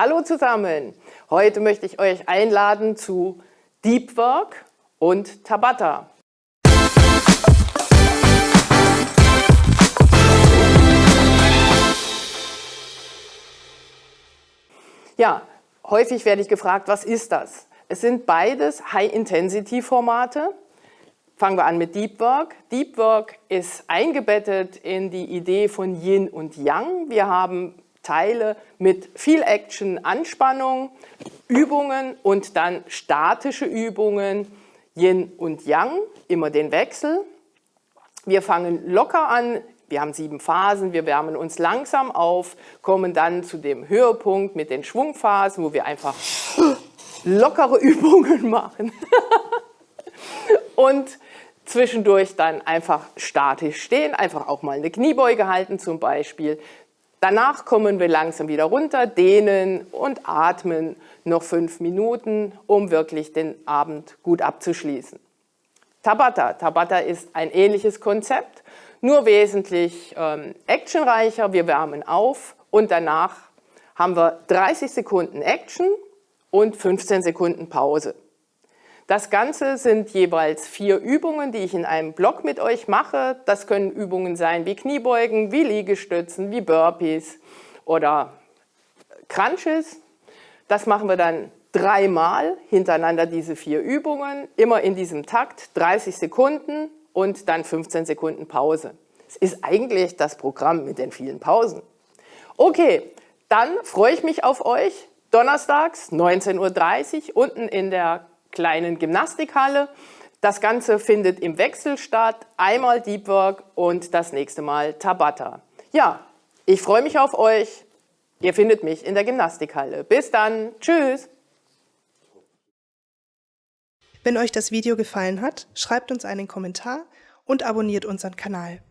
Hallo zusammen! Heute möchte ich euch einladen zu Deep Work und Tabata. Ja, häufig werde ich gefragt, was ist das? Es sind beides High-Intensity-Formate. Fangen wir an mit Deep Work. Deep Work ist eingebettet in die Idee von Yin und Yang. Wir haben Teile mit viel Action, Anspannung, Übungen und dann statische Übungen, Yin und Yang, immer den Wechsel. Wir fangen locker an, wir haben sieben Phasen, wir wärmen uns langsam auf, kommen dann zu dem Höhepunkt mit den Schwungphasen, wo wir einfach lockere Übungen machen. und zwischendurch dann einfach statisch stehen, einfach auch mal eine Kniebeuge halten zum Beispiel. Danach kommen wir langsam wieder runter, dehnen und atmen noch fünf Minuten, um wirklich den Abend gut abzuschließen. Tabata. Tabata ist ein ähnliches Konzept nur wesentlich ähm, actionreicher. Wir wärmen auf und danach haben wir 30 Sekunden Action und 15 Sekunden Pause. Das Ganze sind jeweils vier Übungen, die ich in einem Block mit euch mache. Das können Übungen sein wie Kniebeugen, wie Liegestützen, wie Burpees oder Crunches. Das machen wir dann dreimal hintereinander, diese vier Übungen, immer in diesem Takt, 30 Sekunden und dann 15 Sekunden Pause. Es ist eigentlich das Programm mit den vielen Pausen. Okay, dann freue ich mich auf euch. Donnerstags 19.30 Uhr unten in der kleinen Gymnastikhalle. Das Ganze findet im Wechsel statt. Einmal Deep Work und das nächste Mal Tabata. Ja, ich freue mich auf euch. Ihr findet mich in der Gymnastikhalle. Bis dann. Tschüss. Wenn euch das Video gefallen hat, schreibt uns einen Kommentar und abonniert unseren Kanal.